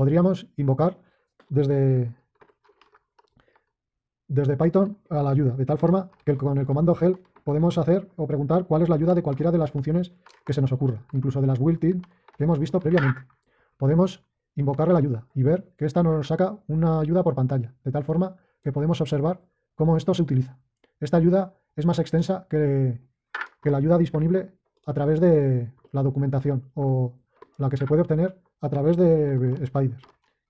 podríamos invocar desde, desde Python a la ayuda, de tal forma que con el comando help podemos hacer o preguntar cuál es la ayuda de cualquiera de las funciones que se nos ocurra, incluso de las built-in que hemos visto previamente. Podemos invocarle la ayuda y ver que esta nos saca una ayuda por pantalla, de tal forma que podemos observar cómo esto se utiliza. Esta ayuda es más extensa que, que la ayuda disponible a través de la documentación o la que se puede obtener a través de Spider,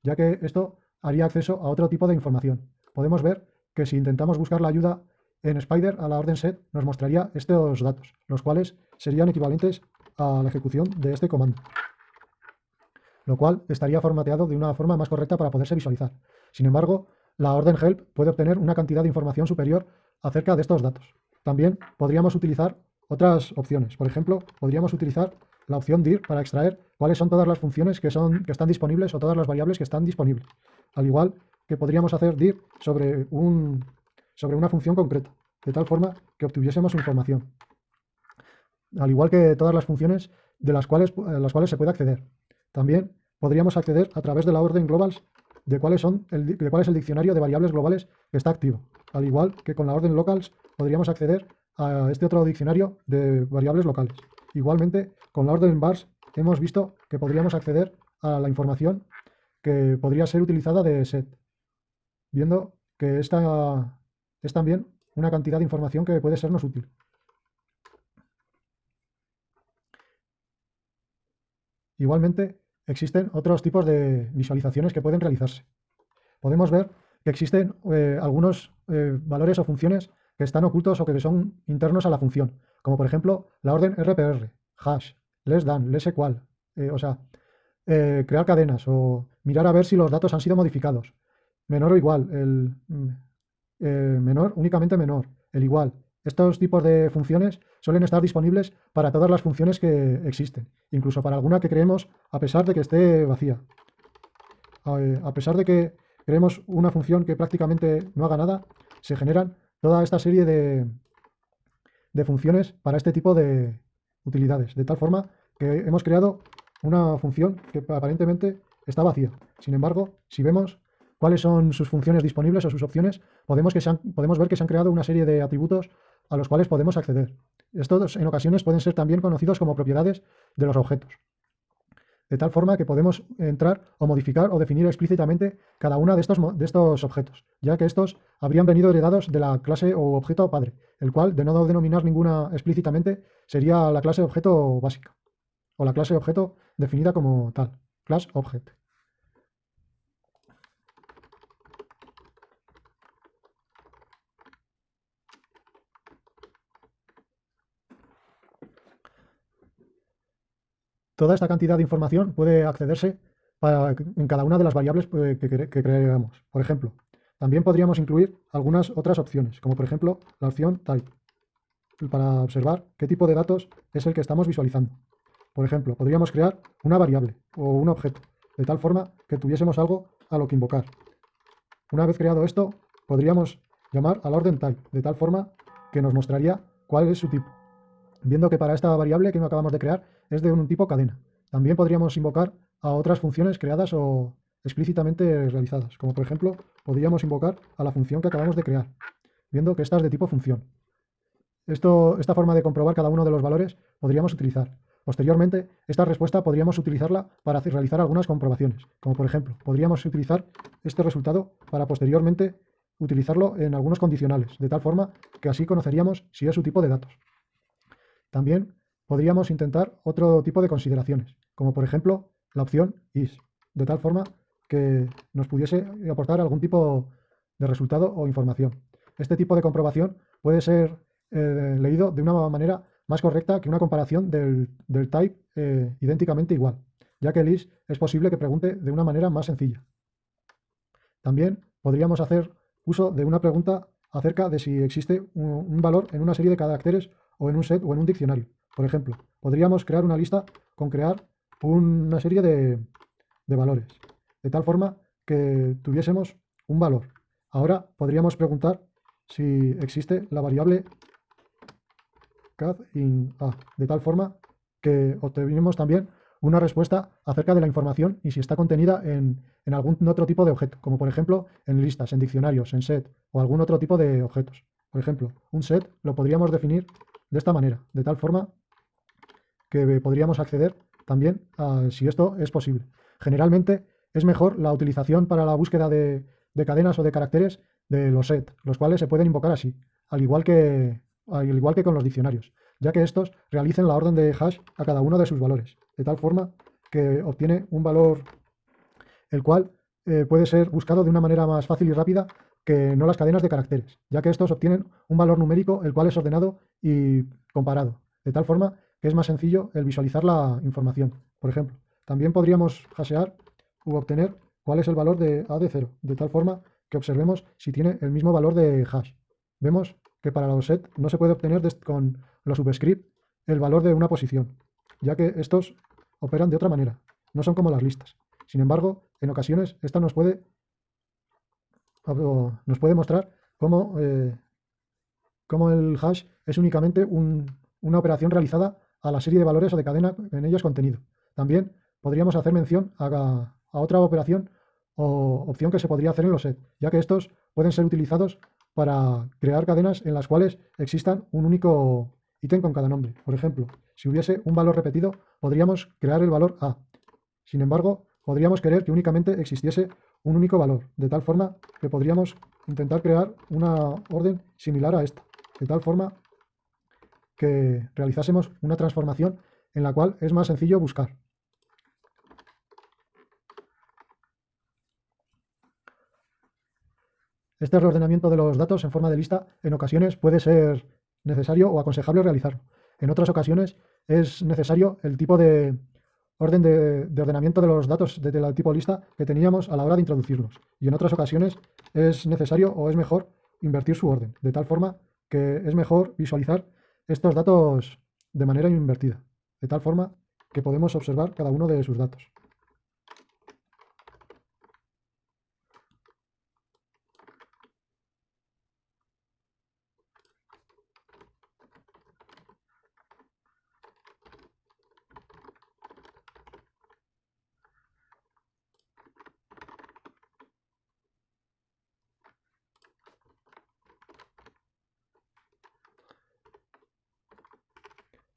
ya que esto haría acceso a otro tipo de información. Podemos ver que si intentamos buscar la ayuda en Spider a la orden set, nos mostraría estos datos, los cuales serían equivalentes a la ejecución de este comando, lo cual estaría formateado de una forma más correcta para poderse visualizar. Sin embargo, la orden help puede obtener una cantidad de información superior acerca de estos datos. También podríamos utilizar otras opciones. Por ejemplo, podríamos utilizar la opción dir para extraer cuáles son todas las funciones que, son, que están disponibles o todas las variables que están disponibles. Al igual que podríamos hacer dir sobre, un, sobre una función concreta, de tal forma que obtuviésemos información. Al igual que todas las funciones de las cuales, las cuales se puede acceder. También podríamos acceder a través de la orden globals de, cuáles son el, de cuál es el diccionario de variables globales que está activo. Al igual que con la orden locals podríamos acceder a este otro diccionario de variables locales. Igualmente, con la orden bars hemos visto que podríamos acceder a la información que podría ser utilizada de set, viendo que esta es también una cantidad de información que puede sernos útil. Igualmente, existen otros tipos de visualizaciones que pueden realizarse. Podemos ver que existen eh, algunos eh, valores o funciones que están ocultos o que son internos a la función, como por ejemplo la orden RPR, hash, less than, less equal, eh, o sea, crear cadenas o mirar a ver si los datos han sido modificados, menor o igual, el mm, menor, únicamente menor, el igual. Estos tipos de funciones suelen estar disponibles para todas las funciones que existen, incluso para alguna que creemos a pesar de que esté vacía. A pesar de que creemos una función que prácticamente no haga nada, se generan toda esta serie de, de funciones para este tipo de utilidades, de tal forma que hemos creado una función que aparentemente está vacía. Sin embargo, si vemos cuáles son sus funciones disponibles o sus opciones, podemos, que podemos ver que se han creado una serie de atributos a los cuales podemos acceder. Estos en ocasiones pueden ser también conocidos como propiedades de los objetos de tal forma que podemos entrar o modificar o definir explícitamente cada uno de estos, de estos objetos, ya que estos habrían venido heredados de la clase o objeto padre, el cual, de no denominar ninguna explícitamente, sería la clase objeto básica, o la clase objeto definida como tal, class object. Toda esta cantidad de información puede accederse en cada una de las variables eh, que, creamos. Por ejemplo, también podríamos incluir algunas otras opciones, como por ejemplo la opción type, para observar qué tipo de datos es el que estamos visualizando. Por ejemplo, podríamos crear una variable o un objeto, de tal forma que tuviésemos algo a lo que invocar. Una vez creado esto, podríamos llamar a la orden type, de tal forma que nos mostraría cuál es su tipo viendo que para esta variable que acabamos de crear es de un tipo cadena. También podríamos invocar a otras funciones creadas o explícitamente realizadas, como por ejemplo podríamos invocar a la función que acabamos de crear, viendo que esta es de tipo función. Esto, esta forma de comprobar cada uno de los valores podríamos utilizar. Posteriormente, esta respuesta podríamos utilizarla para realizar algunas comprobaciones, como por ejemplo, podríamos utilizar este resultado para posteriormente utilizarlo en algunos condicionales, de tal forma que así conoceríamos si es su tipo de datos. También podríamos intentar otro tipo de consideraciones, como por ejemplo la opción is, de tal forma que nos pudiese aportar algún tipo de resultado o información. Este tipo de comprobación puede ser eh, leído de una manera más correcta que una comparación del, type eh, idénticamente igual, ya que el is es posible que pregunte de una manera más sencilla. También podríamos hacer uso de una pregunta acerca de si existe un valor en una serie de caracteres o en un set o en un diccionario. Por ejemplo, podríamos crear una lista con crear una serie de, valores, de tal forma que tuviésemos un valor. Ahora podríamos preguntar si existe la variable cat in a, de tal forma que obtenemos también una respuesta acerca de la información y si está contenida en, en, algún otro tipo de objeto, como por ejemplo en listas, en diccionarios, en set o algún otro tipo de objetos. Por ejemplo, un set lo podríamos definir de esta manera, de tal forma que podríamos acceder también a si esto es posible. Generalmente es mejor la utilización para la búsqueda de, de cadenas o de caracteres de los set, los cuales se pueden invocar así, al igual que, al igual que con los diccionarios, ya que estos realicen la orden de hash a cada uno de sus valores, de tal forma que obtiene un valor el cual eh, puede ser buscado de una manera más fácil y rápida que no las cadenas de caracteres, ya que estos obtienen un valor numérico el cual es ordenado y comparado, de tal forma que es más sencillo el visualizar la información. Por ejemplo, también podríamos hashear u obtener cuál es el valor de A de 0, de tal forma que observemos si tiene el mismo valor de hash. Vemos que para los set no se puede obtener con los subscript el valor de una posición, ya que estos operan de otra manera, no son como las listas. Sin embargo, en ocasiones esta nos puede, nos puede mostrar cómo, eh, cómo, el hash es únicamente una operación realizada a la serie de valores o de cadena en ellos contenido. También podríamos hacer mención a, a otra operación o opción que se podría hacer en los set, ya que estos pueden ser utilizados para crear cadenas en las cuales existan un único ítem con cada nombre. Por ejemplo, si hubiese un valor repetido, podríamos crear el valor A. Sin embargo, podríamos querer que únicamente existiese un único valor, de tal forma que podríamos intentar crear una orden similar a esta, de tal forma que realizásemos una transformación en la cual es más sencillo buscar. Este reordenamiento de los datos en forma de lista en ocasiones puede ser necesario o aconsejable realizarlo. En otras ocasiones es necesario el tipo de orden de, ordenamiento de los datos de tipo lista que teníamos a la hora de introducirlos. Y en otras ocasiones es necesario o es mejor invertir su orden, de tal forma que es mejor visualizar estos datos de manera invertida, de tal forma que podemos observar cada uno de sus datos.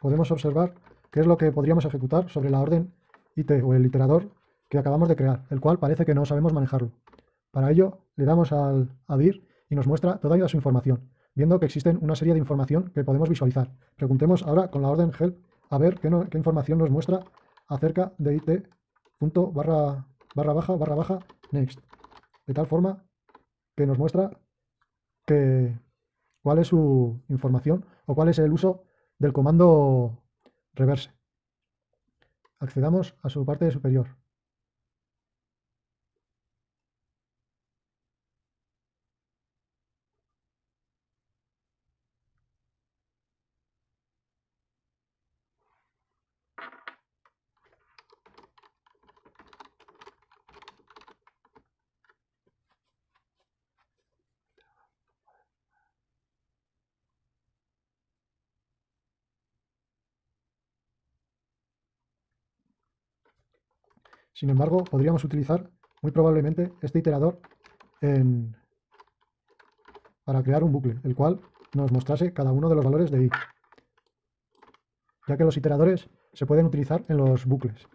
Podemos observar qué es lo que podríamos ejecutar sobre la orden IT o el iterador que acabamos de crear, el cual parece que no sabemos manejarlo. Para ello, le damos al adir y nos muestra toda su información, viendo que existen una serie de información que podemos visualizar. Preguntemos ahora con la orden help a ver qué, información nos muestra acerca de it barra, barra baja barra baja next. De tal forma que nos muestra cuál es su información o cuál es el uso del comando reverse. Accedamos a su parte superior. Sin embargo, podríamos utilizar muy probablemente este iterador para crear un bucle, el cual nos mostrase cada uno de los valores de i, ya que los iteradores se pueden utilizar en los bucles.